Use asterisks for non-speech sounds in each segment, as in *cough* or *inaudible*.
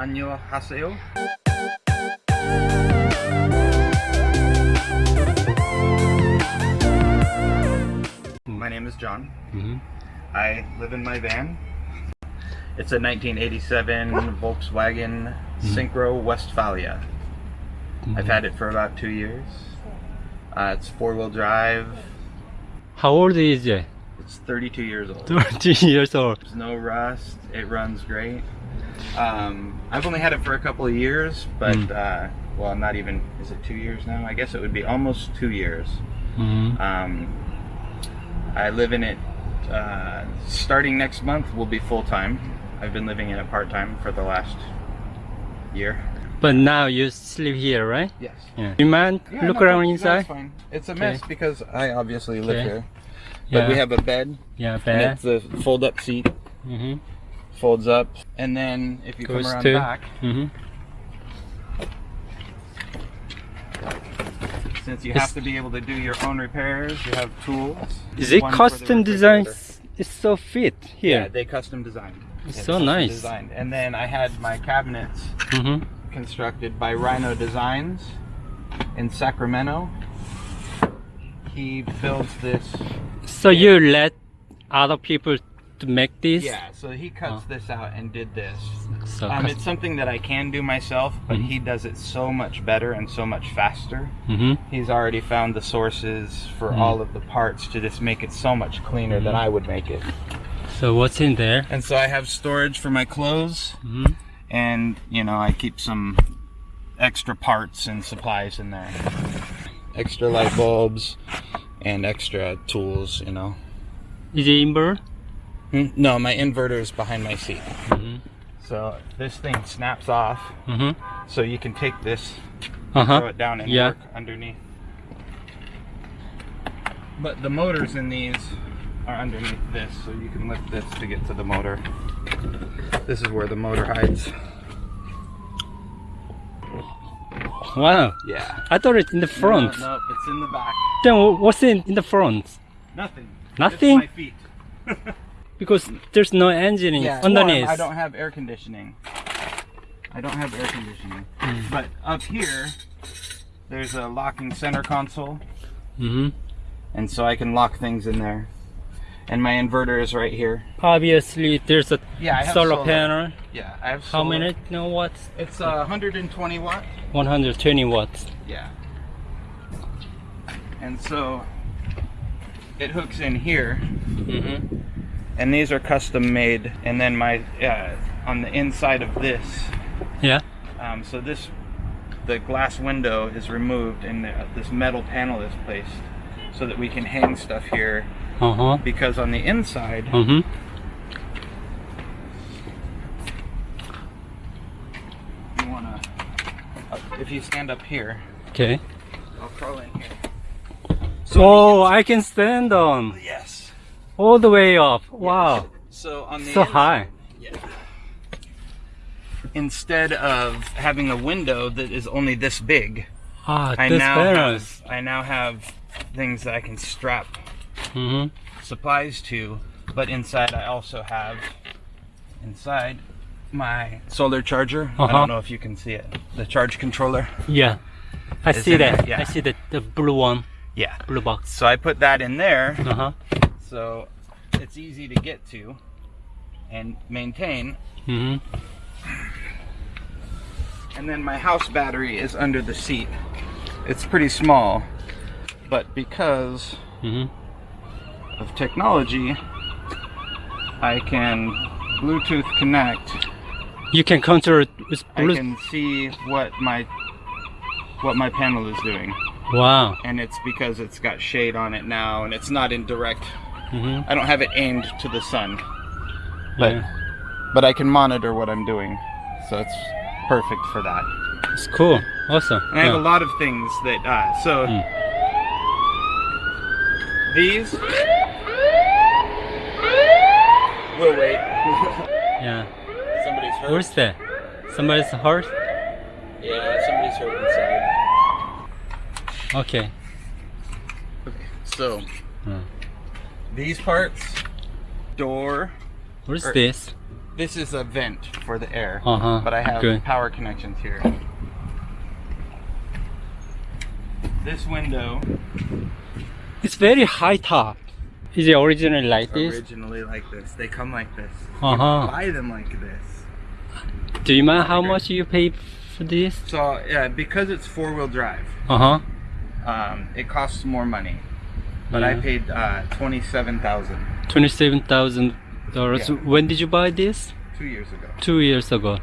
안녕하세요. My name is John. Mm -hmm. I live in my van. It's a 1987 Volkswagen mm -hmm. Syncro Westfalia. Mm -hmm. I've mm-hmm. had it for about two years. Uh, it's four-wheel drive. How old is it? It's 32 years old. *laughs* 32 years old. There's no rust. It runs great. Um, I've only had it for a couple of years, but Mm. uh, well, not even. Is it two years now? I guess it would be almost two years. Mhm. Um, I live in it. Uh, starting next month, will be full time. I've been living in it part time for the last year. But now you sleep here, right? Yes. Yeah. You mind look no, around no, inside? It's fine. It's a mess Okay. because I obviously live Okay. here. But Yeah. we have a bed, yeah, bed. it's a fold-up seat. Mhm. Folds up, and then if you Goes come around to. back, Mhm. since you It's- have to be able to do your own repairs, you have tools. Is it One for the custom design? It's so fit here. Yeah, here. they custom designed. It's Yeah, so nice. Designed. And then I had my cabinets Mhm. constructed by Rhino Designs in Sacramento. He builds this. So you let other people to make this? Yeah, so he cuts Oh. this out and did this. So Um, it's something that I can do myself, but Mhm. he does it so much better and so much faster. Mhm. He's already found the sources for Mm. all of the parts to just make it so much cleaner than Mhm. I would make it. So what's in there? And so I have storage for my clothes, Mhm. and you know I keep some extra parts and supplies in there. Extra light bulbs and extra tools, you know. Is it invert? Hmm? No, my inverter is behind my seat. Mhm. So this thing snaps off, Mhm. so you can take this, Uh throw it down, and Yeah. work underneath. But the motors in these are underneath this, so you can lift this to get to the motor. This is where the motor hides. Wow. Yeah. I thought it's in the front. No, no, it's in the back. Then what's in in the front? Nothing. Nothing? Just my feet. *laughs* Because there's no engine Yeah, underneath. warm. I don't have air conditioning. I don't have air conditioning. Mm. But up here, there's a locking center console, Mm -hmm. and so I can lock things in there. And my inverter is right here. Obviously, there's a Yeah, solar, solar. panel. Yeah, I have. How solar. many no watts? It's uh, 120 watt. 120 watts. Yeah. And so it hooks in here, Mhm. And these are custom made. And then my uh, on the inside of this Yeah. Um, so this, the glass window is removed and the, this metal panel is placed so that we can hang stuff here Uh huh. because on the inside, Mhm. you wanna, uh, if you stand up here, Okay. I'll crawl in here. So Oh, I can stand on. All the way up. Wow. So on the So inside- high. Yeah. Instead of having a window that is only this big, Ah, I this now have I now have things that I can strap Mhm. supplies to, but inside I also have inside my solar charger. I Uh-huh. don't know if you can see it. The charge controller. Yeah. I see that. yeah. I see the the blue one, Yeah. blue box. So I put that in there Uh huh. So it's easy to get to and maintain. Mhm. And then my house battery is under the seat. It's pretty small, but because Mhm. of technology, I can Bluetooth connect You can control it with I can see what my what my panel is doing Wow. and it's because it's got shade on it now and it's not in direct Mhm. I don't have it aimed to the sun but Yeah. but I can monitor what I'm doing so it's perfect for that It's cool. Awesome. and I have a lot of things that uh, so Mm. these will wait *laughs* Yeah. somebody's hurt Where's that? Somebody's hurt? yeah somebody's hurt inside Okay. okay so Hmm. These parts door What is Er- this? This is a vent for the air, Uh-huh, but I have good. power connections here. This window It's very high top. Is it originally like this? originally like this. They come like this. Uh huh. Buy them like this. Do you mind how much you pay for this? So yeah, because it's four wheel drive, Uh huh. um, it costs more money. But I Yeah. paid uh, twenty seven thousand Twenty-seven thousand dollars. Yeah. When did you buy this? two years ago. Two years ago.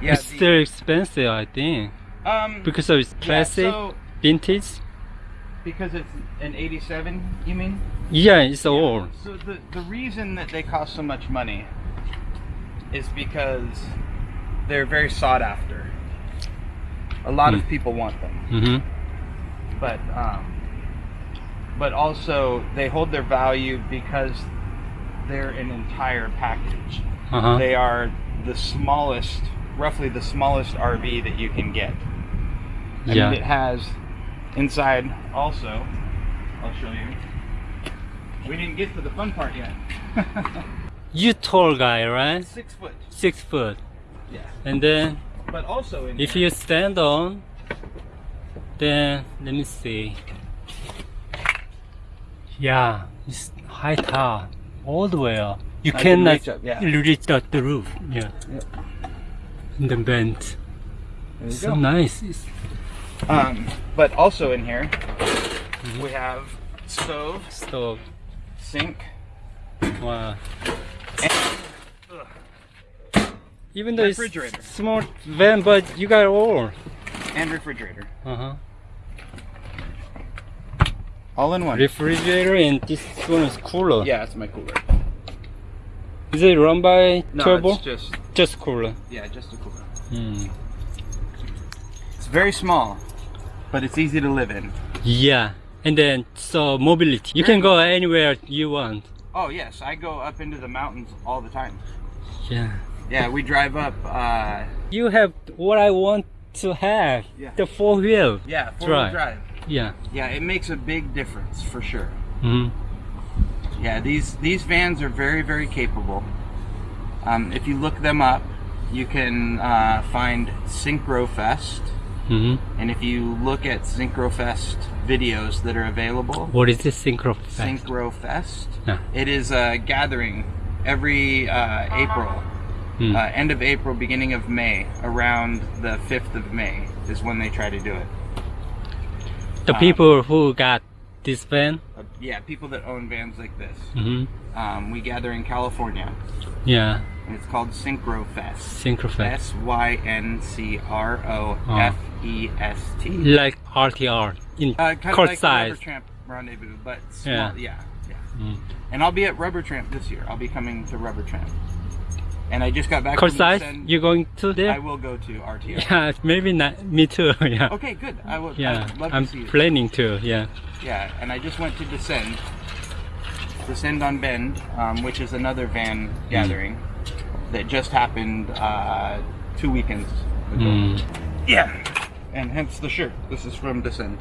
Yeah. it's the- still expensive, I think, um, because of its yeah, classic, so vintage. because it's an eighty seven, you mean? Yeah, it's old. So the the reason that they cost so much money is because they're very sought after. A lot of Hmm. people want them, Mm-hmm. but um, but also they hold their value because they're an entire package. Uh huh. They are the smallest, roughly the smallest RV that you can get. And Yeah. it has inside also. I'll show you. We didn't get to the fun part yet. *laughs* You tall guy, right? Six foot. Six foot. Yeah. And then But also in if here- you stand on, then let me see. Yeah, it's high top all the way up. You I can cannot reach up, yeah. reach out the roof. Yeah. Yep. The. There you So go. nice. It's, Um, but also in here Mm-hmm. we have stove, stove. sink, Wow. and Even though it's Refrigerator. small van, but you got all. and refrigerator, Uh huh. All in one. Refrigerator and this one is cooler. yeah, it's my cooler. Is it run by No, turbo? it's just Just cooler. yeah, just a cooler. Hmm. It's very small, but it's easy to live in. Yeah. And then so mobility. You can go anywhere you want. Oh yes, I go up into the mountains all the time. Yeah. Yeah, we drive up. Uh, You have what I want to have. Yeah. The four wheel. yeah, four wheel Drive. drive. Yeah. Yeah, it makes a big difference for sure. hmm Yeah, these these vans are very very capable. Um, if you look them up, you can uh, find Syncrofest, hmm and if you look at Syncrofest videos that are available, What is this synchro? Syncrofest, Yeah. it is a gathering every uh, April, Mm. uh, end of April, beginning of May, around the fifth of May is when they try to do it. The uh, people who got this van. Uh, yeah, people that own vans like this. hmm Um, we gather in California, Yeah. and it's called Syncrofest. Syncrofest. S Y N C R O F E S T. Like RTR in Uh, kind of court like size. Rubber Tramp Rendezvous, but small. Yeah. Yeah, yeah. Mm. And I'll be at Rubber Tramp this year. I'll be coming to Rubber Tramp. And I just got back Court from. You going to there? I will go to RTO. *laughs* Yeah, maybe not. Me too. *laughs* Yeah. Okay, good. I will. Yeah, I'd love I'm to see you. planning to. Yeah. Yeah, and I just went to Descend. Descend on Bend, um, which is another van gathering that just happened uh, two weekends ago. Mm. Yeah, and hence the shirt. This is from Descend.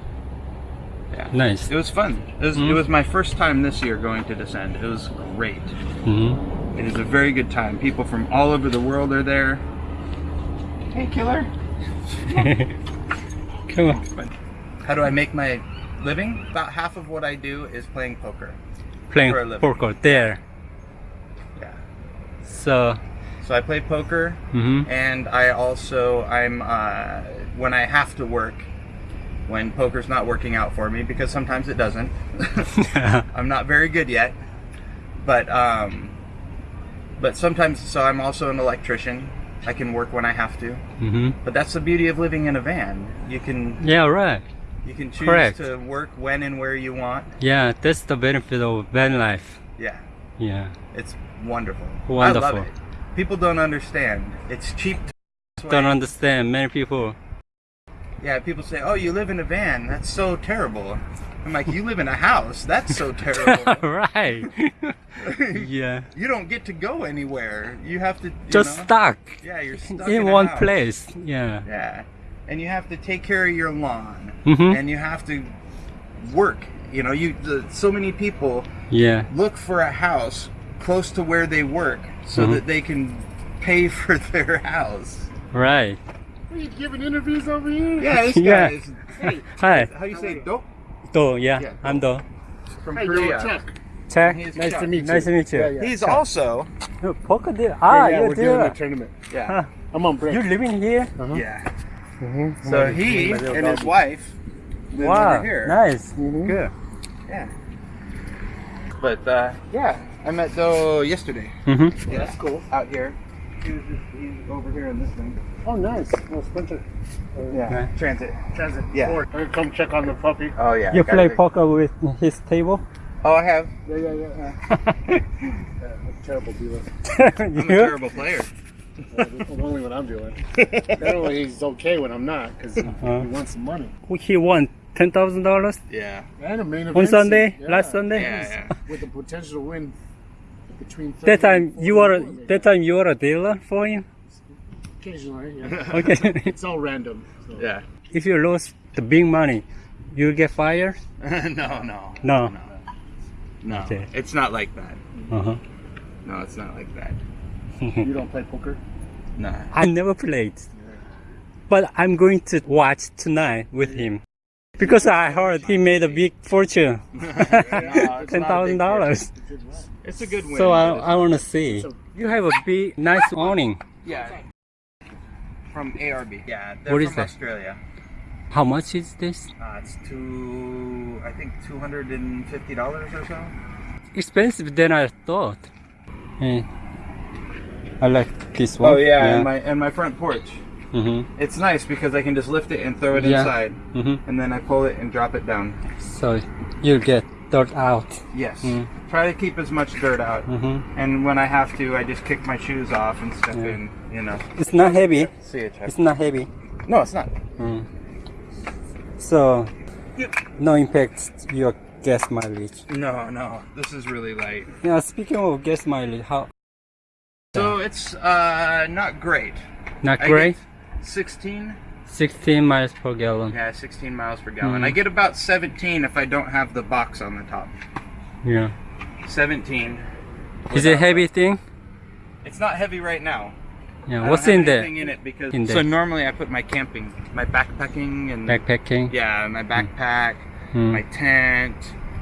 Yeah, Nice. it was fun. It was, Mm. it was my first time this year going to Descend. It was great. hmm It is a very good time. People from all over the world are there. Hey, killer. *laughs* Come on. How do I make my living? About half of what I do is playing poker. Playing For a living. poker there. Yeah. So. So I play poker, hmm and I also I'm uh, when I have to work, when poker's not working out for me because sometimes it doesn't. *laughs* *laughs* I'm not very good yet, but um, but sometimes so I'm also an electrician. I can work when I have to, hmm but that's the beauty of living in a van. You can Yeah. Right. you can choose Correct. to work when and where you want. Yeah. That's the benefit of van life. Yeah, Yeah. it's wonderful. I Wonderful. love it. People don't understand. It's cheap. To Don't understand. Many people. Yeah, people say, "Oh, you live in a van. That's so terrible." I'm like, "You live in a house. That's so *laughs* terrible. *laughs* right. *laughs* yeah. you don't get to go anywhere. You have to you Just know? stuck Yeah, you're stuck in a one house. place. Yeah. Yeah, and you have to take care of your lawn, Mhm. and you have to work. You know, you the, so many people Yeah. look for a house close to where they work so Mhm. that they can pay for their house. Right. Are you giving interviews over here? Yeah, this guy Yeah. is. Hey, Hi. how you say dope Do, yeah, Yeah, I'm Do. from Hey, Korea? Chuck. Check. Nice Chuck. to meet you. Nice to meet you. Yeah, yeah. He's Chuck. also. No, poker deal. Ah, yeah, you we're doing do. a tournament. Yeah. Huh. I'm on break. You're living here? Uh-huh. Yeah. Mhm. So My- he my little and his wife live Wow, over here. nice. Mhm. Good. Yeah. But uh, yeah, I met Doe yesterday. Mm-hmm. Yeah, That's cool. Out here. He was just he's over here in this thing. Oh, nice. Well, Spencer. Uh, Yeah. Okay. Transit. Transit. Yeah. Or, come check on the puppy. Oh yeah. You play poker with his table? Oh, I have. *laughs* Yeah, yeah, yeah. *laughs* yeah that's a terrible dealer. *laughs* I'm a terrible player. Uh, only when I'm doing. Apparently, he's okay when I'm not because he, Uh-huh. he wants some money. He won ten thousand dollars Yeah. And a main event on Sunday, yeah. last Sunday. Yeah, yeah. with the potential to win between. That time you were that time you were a dealer for him. Occasionally. Yeah. *laughs* Okay. *laughs* it's all random. So. Yeah. if you lose the big money, you get fired. *laughs* no, no. No. No. No. Okay. It's not like that. Uh-huh. No, it's not like that. You don't play poker? No. I never played, but I'm going to watch tonight with him because I heard he made a big fortune, it's ten not a thousand big dollars. It's a good win. So I, I want to see. You have a big, nice awning. yeah. From ARB. Yeah. They're What is from that? Australia. How much is this? Uh, it's two, I think two hundred and fifty dollars or so. Expensive than I thought. Eh. I like this one. Oh yeah, and my and my front porch. hmm It's nice because I can just lift it and throw it Yeah. inside, hmm and then I pull it and drop it down. So you'll get dirt out. Yes. Mm. Try to keep as much dirt out, hmm and when I have to, I just kick my shoes off and step Yeah. in. You know. It's not heavy. See it, It's not heavy. No, it's not. Mm. So no impact your gas mileage. No, no. This is really light. Yeah, speaking of gas mileage, how So it's uh not great. not great? 16. 16 miles per gallon. Yeah, 16 miles per gallon. Mm. I get about 17 if I don't have the box on the top. Yeah. 17. Is it heavy thing? It's not heavy right now. Yeah. I What's in there? in it because In so normally I put my camping, my backpacking and Backpacking. yeah, my backpack, Mm. my tent,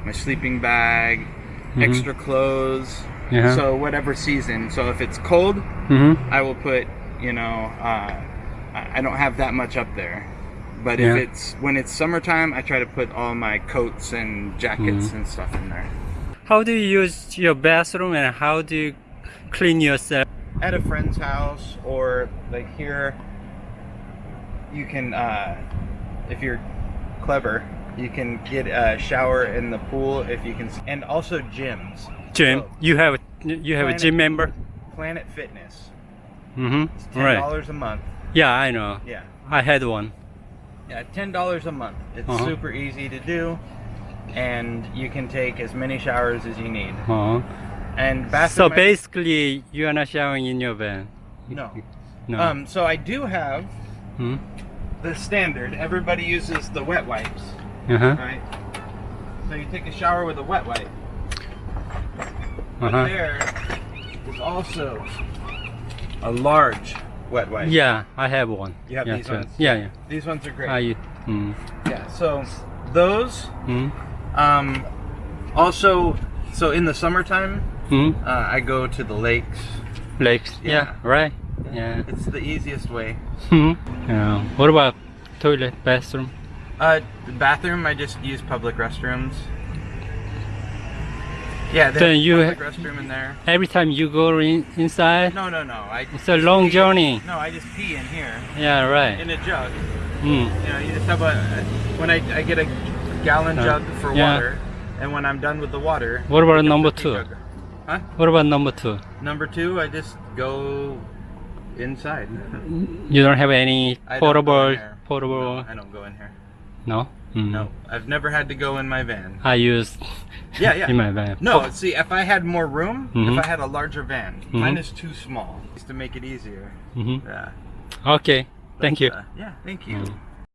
my sleeping bag, Mhm. extra clothes. Yeah. So whatever season. So if it's cold, hmm I will put, you know, uh, I don't have that much up there. But if Yeah. it's when it's summertime, I try to put all my coats and jackets Mhm. and stuff in there. How do you use your bathroom and how do you clean yourself? At a friend's house or like here, you can, uh, if you're clever, you can get a shower in the pool if you can, and also gyms. Gym. Oh. You have a, you have a gym member. Planet Fitness, Mm-hmm. ten Right. dollars a month. Yeah, I know. Yeah. I had one. Yeah, ten dollars a month. It's Uh-huh. super easy to do, and you can take as many showers as you need. Uh-huh. And So basically, you are not showering in your van. no. No. Um. So I do have Hmm? the standard. Everybody uses the wet wipes, Uh-huh. right? So you take a shower with a wet wipe. But Uh-huh. there is also a large wet wipe. Yeah, I have one. You have yeah, these ones? Yeah, yeah. These ones are great. I. Mm. yeah. So those. Mm. Um. Also, so in the summertime, Mm. uh, I go to the lakes. Lakes. Yeah. Yeah. right. Yeah. It's the easiest way. Hmm. Yeah. What about toilet, bathroom? Uh, bathroom, I just use public restrooms. Yeah, Then there's you public restroom in there. Every time you go in, inside, No, no, no. I it's a long journey. no, I just pee in here Yeah, right. in a jug. Mm. You know, you just have a when I, I get a gallon Uh, jug for yeah. water, and when I'm done with the water. What about number two? jug. Huh? What about number two? Number two, I just go inside. You don't have any I don't go in portable, portable? No, I don't go in here. No. Mm. No, I've never had to go in my van. I used. Yeah, yeah. *laughs* in my van. No, see, if I had more room, Mhm. if I had a larger van, Mhm. mine is too small. Just to make it easier. hmm Yeah. Okay. Thank you. Uh, yeah, thank you. Mm.